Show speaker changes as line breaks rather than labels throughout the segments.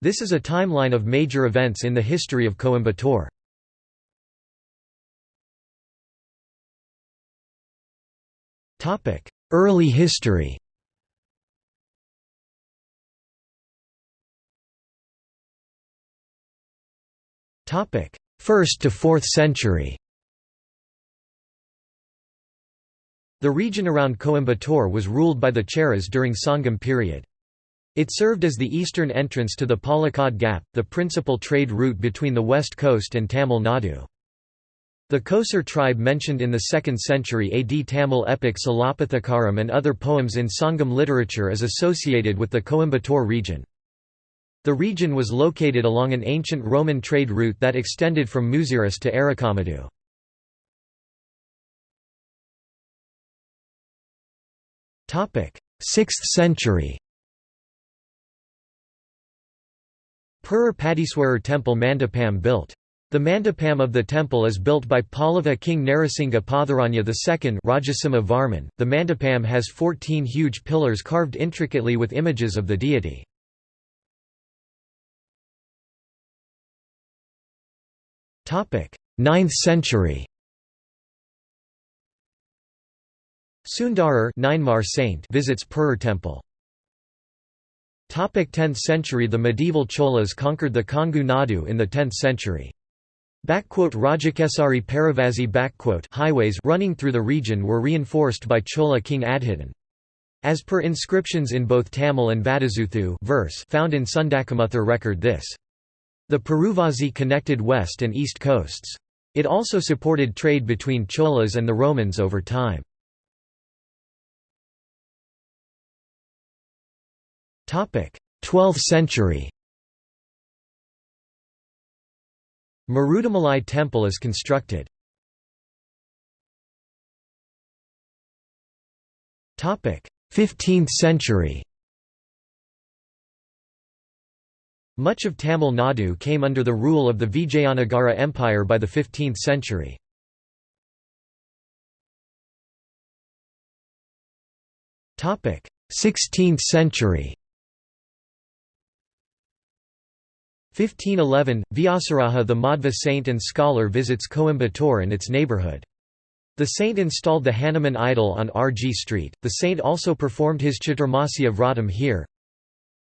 This is a timeline of major events in the history of Coimbatore. Early history First to 4th century The region around Coimbatore was ruled by the Cheras during Sangam period. It served as the eastern entrance to the Palakkad Gap, the principal trade route between the west coast and Tamil Nadu. The Kosar tribe mentioned in the 2nd century AD Tamil epic Silappatikaram and other poems in Sangam literature is associated with the Coimbatore region. The region was located along an ancient Roman trade route that extended from Muziris to Arikamedu. Topic: 6th century. Perur Padiswarar temple Mandapam built. The mandapam of the temple is built by Pallava king Narasingha Patharanya II Rajasimha Varman. The mandapam has 14 huge pillars carved intricately with images of the deity. Topic: 9th century. Sundarar saint visits Perur temple. Topic 10th century The medieval Cholas conquered the Kongu Nadu in the 10th century. Rajakesari Paravasi highways running through the region were reinforced by Chola king Adhidan. As per inscriptions in both Tamil and Vadazuthu verse found in Sundakamuthur record this. The Peruvasi connected west and east coasts. It also supported trade between Cholas and the Romans over time. 12th century Marudamalai temple is constructed. Topic: 15th century Much of Tamil Nadu came under the rule of the Vijayanagara Empire by the 15th century. Topic: 16th century. 1511, Vyasaraja the Madhva saint and scholar visits Coimbatore and its neighbourhood. The saint installed the Hanuman idol on R.G. Street. The saint also performed his Chaturmasya Vratam here.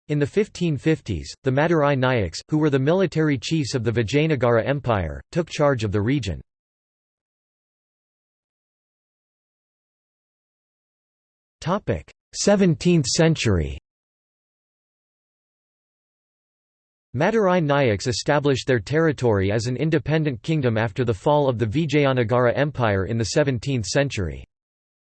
In the 1550s, the Madurai Nayaks, who were the military chiefs of the Vijayanagara Empire, took charge of the region. Topic: 17th century. Madurai Nayaks established their territory as an independent kingdom after the fall of the Vijayanagara Empire in the 17th century.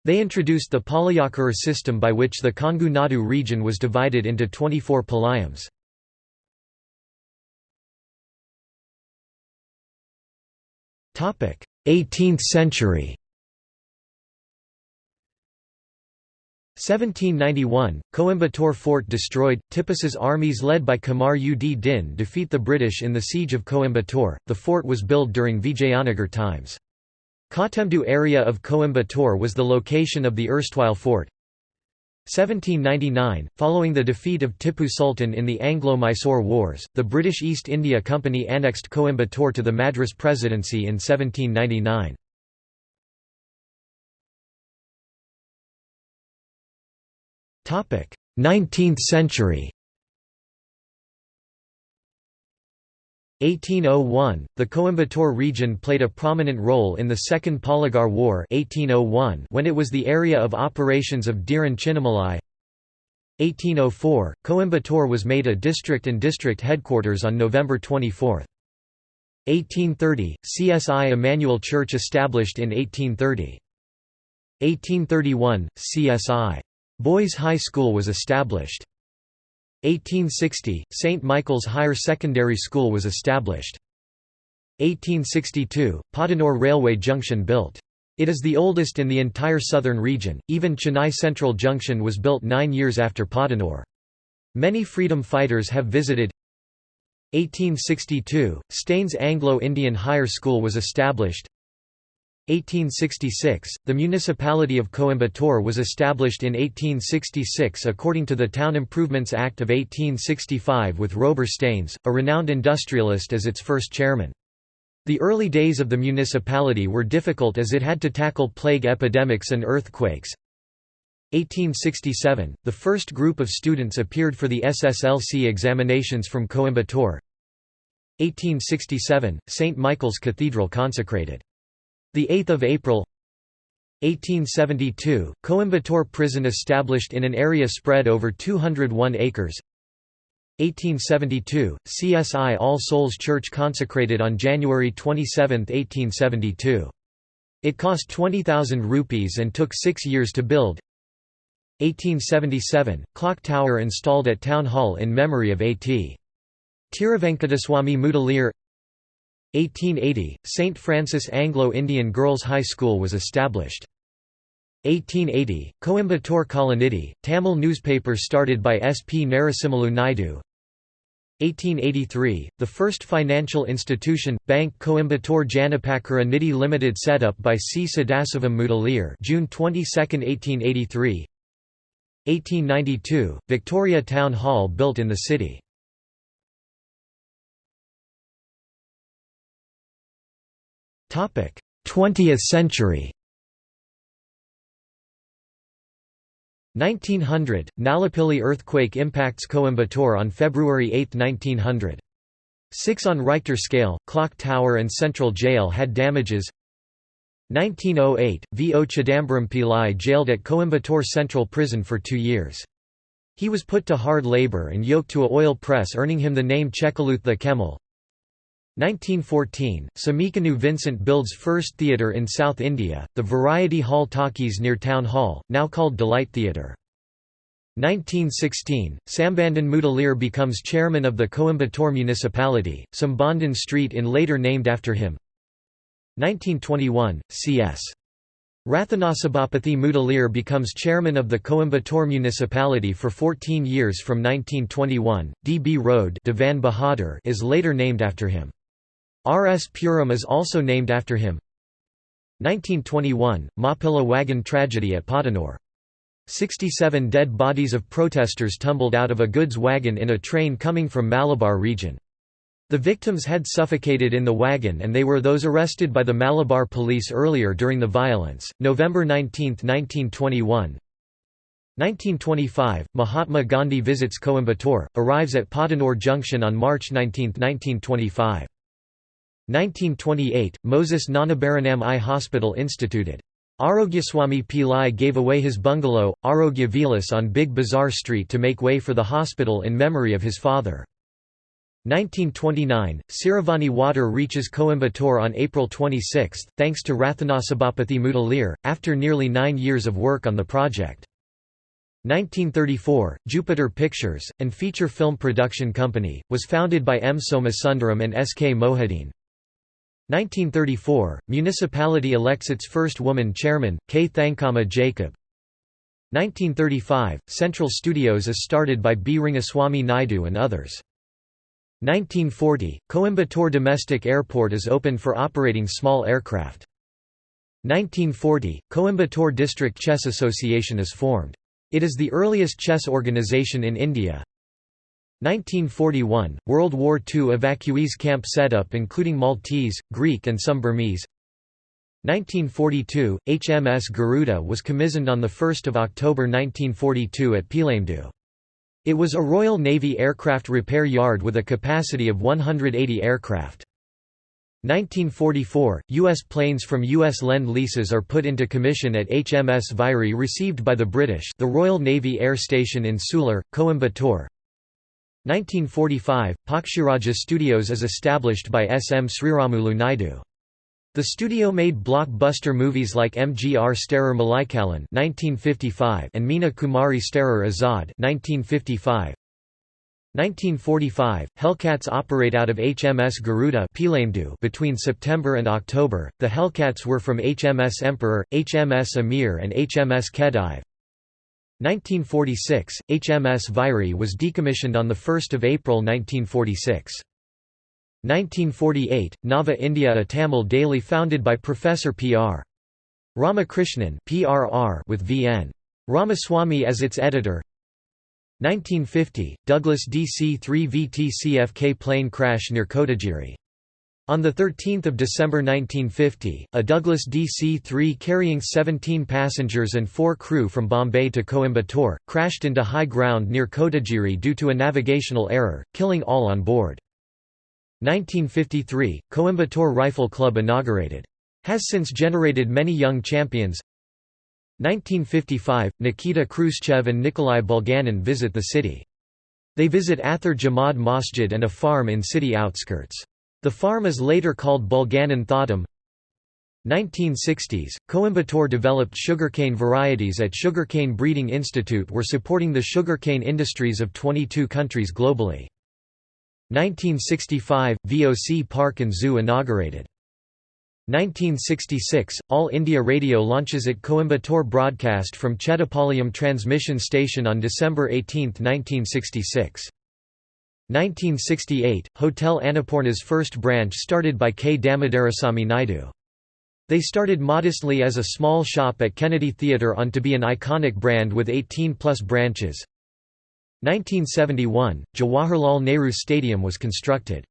They introduced the Palayakara system by which the Kongu Nadu region was divided into 24 palayams. Topic: 18th century. 1791, Coimbatore fort destroyed, Tipu's armies led by Kamar ud Din defeat the British in the siege of Coimbatore. The fort was built during Vijayanagar times. Kottaimedu area of Coimbatore was the location of the erstwhile fort. 1799, following the defeat of Tipu Sultan in the Anglo-Mysore Wars, the British East India Company annexed Coimbatore to the Madras Presidency in 1799. 19th century 1801, the Coimbatore region played a prominent role in the Second Polygar War 1801 when it was the area of operations of Dheeran Chinnamalai 1804, Coimbatore was made a district and district headquarters on November 24. 1830, CSI Emmanuel Church established in 1830. 1831, CSI. Boys High School was established. 1860, St. Michael's Higher Secondary School was established. 1862, Podanur Railway Junction built. It is the oldest in the entire southern region, even Chennai Central Junction was built nine years after Podanur. Many freedom fighters have visited 1862, Stanes Anglo-Indian Higher School was established 1866 – The municipality of Coimbatore was established in 1866 according to the Town Improvements Act of 1865 with Rober Stanes, a renowned industrialist as its first chairman. The early days of the municipality were difficult as it had to tackle plague epidemics and earthquakes. 1867 – The first group of students appeared for the SSLC examinations from Coimbatore. 1867 – St. Michael's Cathedral consecrated. 8 April 1872 – Coimbatore prison established in an area spread over 201 acres 1872 – CSI All Souls Church consecrated on January 27, 1872. It cost 20,000 rupees and took six years to build 1877 – Clock tower installed at Town Hall in memory of A.T. Tiruvenkadaswamy Mudaliar 1880, St. Francis Anglo-Indian Girls' High School was established. 1880, Coimbatore Kalanidhi, Tamil newspaper started by S. P. Narasimhalu Naidu 1883, the first financial institution, Bank Coimbatore Janapakara Nidhi Limited set up by C. Sadasivam Mudaliar June 22, 1883 1892, Victoria Town Hall built in the city 20th century 1900 – Nalapilli earthquake impacts Coimbatore on February 8, 1900. 6 on Richter scale, clock tower and central jail had damages 1908 – V. O. Chidambaram Pillai jailed at Coimbatore Central Prison for two years. He was put to hard labour and yoked to a oil press earning him the name Chekaluth the Kemal. 1914, Swamikannu Vincent builds first theatre in South India, the Variety Hall Talkies near Town Hall, now called Delight Theatre. 1916, Sambandan Mudaliar becomes chairman of the Coimbatore municipality, Sambandan Street in later named after him. 1921, C.S. Rathanasabapathy Mudaliar becomes chairman of the Coimbatore municipality for 14 years from 1921. D. B. Road Divan Bahadur is later named after him. R. S. Puram is also named after him. 1921 – Mapilla wagon tragedy at Podanur. 67 dead bodies of protesters tumbled out of a goods wagon in a train coming from Malabar region. The victims had suffocated in the wagon and they were those arrested by the Malabar police earlier during the violence. November 19, 1921 1925 – Mahatma Gandhi visits Coimbatore, arrives at Podanur Junction on March 19, 1925. 1928 – Moses Nanabaranam Eye Hospital instituted. Arogyaswamy Pillai gave away his bungalow, Arogya Vilas on Big Bazaar Street to make way for the hospital in memory of his father. 1929 – Siruvani water reaches Coimbatore on April 26, thanks to Rathanasabapathy Mudaliar, after nearly nine years of work on the project. 1934 – Jupiter Pictures, and feature film production company, was founded by M. Somasundaram and S. K. Mohideen. 1934 – Municipality elects its first woman chairman, K. Thankama Jacob. 1935 – Central Studios is started by B. Rangaswamy Naidu and others. 1940 – Coimbatore Domestic Airport is opened for operating small aircraft. 1940 – Coimbatore District Chess Association is formed. It is the earliest chess organization in India. 1941 – World War II evacuees camp setup including Maltese, Greek and some Burmese 1942 – HMS Garuda was commissioned on 1 October 1942 at Peelamedu. It was a Royal Navy aircraft repair yard with a capacity of 180 aircraft. 1944 – U.S. planes from U.S. Lend-Leases are put into commission at HMS Vairi received by the British the Royal Navy Air Station in Sulur, Coimbatore 1945 – Pakshiraja Studios is established by S. M. Sriramulu Naidu. The studio made blockbuster movies like MGR Starer Malaikalan (1955) and Meena Kumari Starer Azad (1955). 1945, Hellcats operate out of HMS Garuda between September and October. The Hellcats were from HMS Emperor, HMS Ameer, and HMS Khedive. 1946, HMS Vairi was decommissioned on 1 April 1946. 1948, Nava India a Tamil daily founded by Professor P.R. Ramakrishnan PRR with V.N. Ramaswamy as its editor 1950, Douglas DC-3 VTCFK plane crash near Kotagiri. On 13 December 1950, a Douglas DC-3 carrying 17 passengers and 4 crew from Bombay to Coimbatore, crashed into high ground near Kotagiri due to a navigational error, killing all on board. 1953, Coimbatore Rifle Club inaugurated. Has since generated many young champions 1955, Nikita Khrushchev and Nikolai Bulganin visit the city. They visit Athar Jamad Masjid and a farm in city outskirts. The farm is later called Bulganin Thotam. 1960s, Coimbatore developed sugarcane varieties at Sugarcane Breeding Institute were supporting the sugarcane industries of 22 countries globally. 1965 – VOC Park and Zoo inaugurated. 1966 – All India Radio launches at Coimbatore broadcast from Chettipalayam transmission station on December 18, 1966. 1968 – Hotel Annapurna's first branch started by K. Damodarasamy Naidu. They started modestly as a small shop at Kennedy Theatre on to be an iconic brand with 18-plus branches. 1971, Jawaharlal Nehru Stadium was constructed.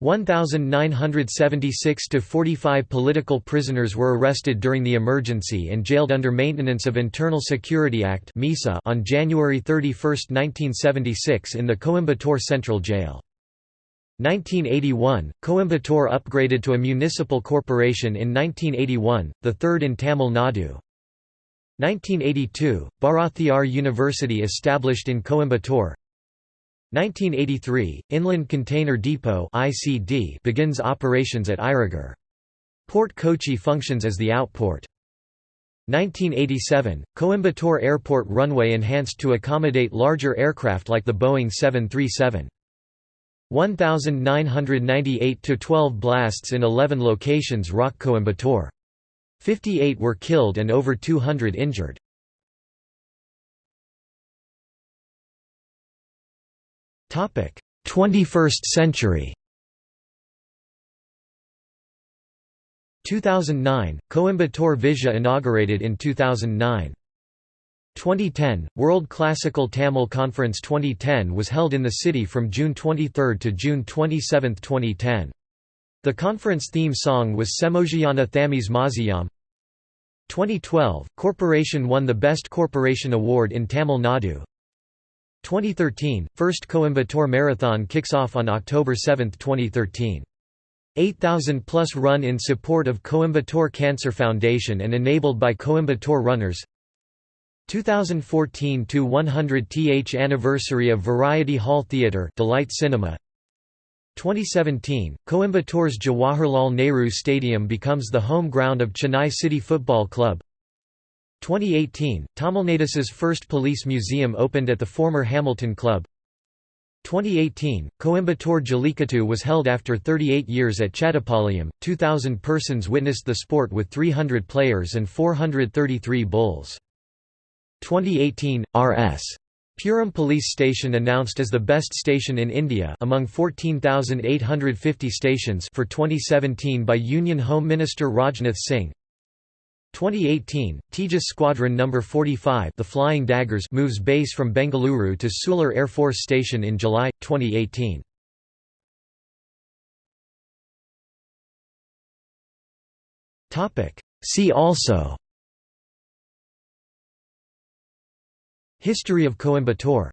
1,976 to 45 political prisoners were arrested during the emergency and jailed under Maintenance of Internal Security Act on January 31, 1976 in the Coimbatore Central Jail. 1981, Coimbatore upgraded to a municipal corporation in 1981, the third in Tamil Nadu. 1982, Bharathiar University established in Coimbatore 1983, Inland Container Depot ICD begins operations at Irugur. Port Kochi functions as the outport. 1987, Coimbatore Airport runway enhanced to accommodate larger aircraft like the Boeing 737. 1998–12 blasts in 11 locations rock Coimbatore. 58 were killed and over 200 injured. 21st century. 2009 Coimbatore Vizha inaugurated in 2009. 2010 World Classical Tamil Conference 2010 was held in the city from June 23 to June 27, 2010. The conference theme song was Semojiyana Thamis Maziyam. 2012, Corporation won the Best Corporation Award in Tamil Nadu. 2013, first Coimbatore Marathon kicks off on October 7, 2013. 8,000 plus run in support of Coimbatore Cancer Foundation and enabled by Coimbatore runners 2014 to 100th anniversary of Variety Hall Theatre Delight Cinema 2017, Coimbatore's Jawaharlal Nehru Stadium becomes the home ground of Chennai City Football Club. 2018, Tamilnadus's first police museum opened at the former Hamilton Club. 2018, Coimbatore Jallikattu was held after 38 years at Chettipalayam. 2,000 persons witnessed the sport with 300 players and 433 bulls. 2018, R.S. Puram Police Station announced as the best station in India among 14,850 stations for 2017 by Union Home Minister Rajnath Singh. 2018, Tejas Squadron No. 45 the Flying Daggers moves base from Bengaluru to Sulur Air Force Station in July, 2018. See also History of Coimbatore